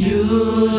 You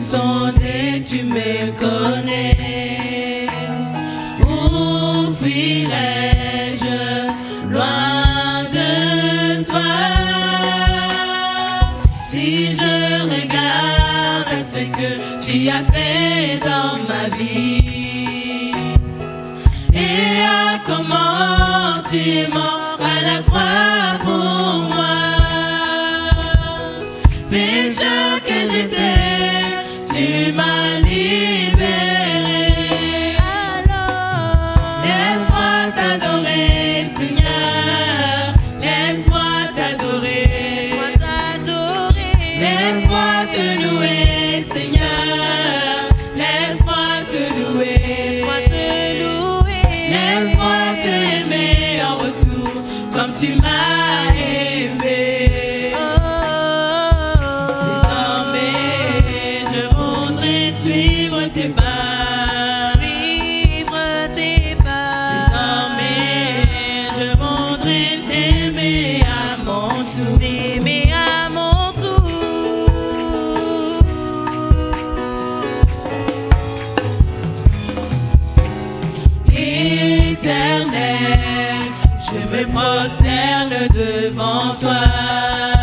sont tu me connais? Où fuirais-je? Loin de toi Si je regarde ce que tu as fait dans ma vie et à comment tu m'as à la croix. te mais. me prosterne devant toi.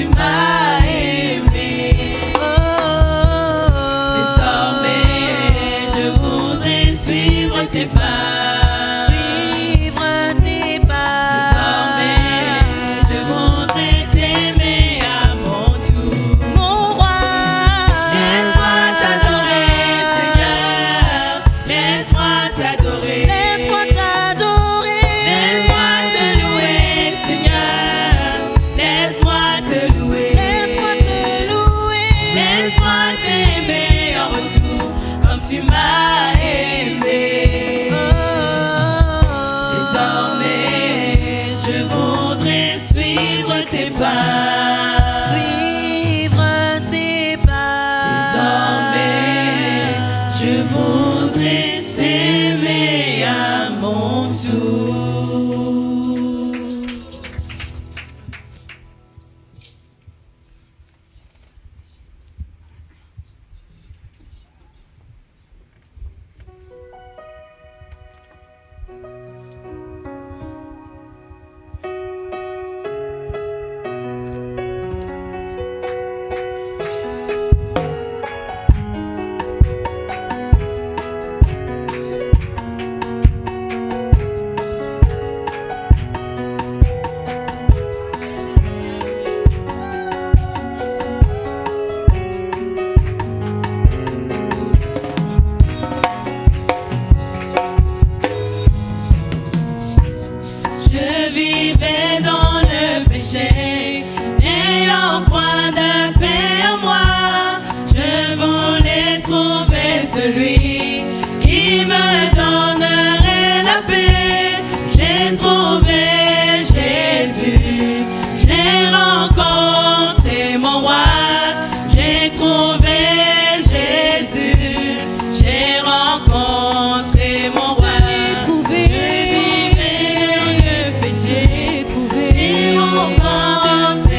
to my multiply. et en vain de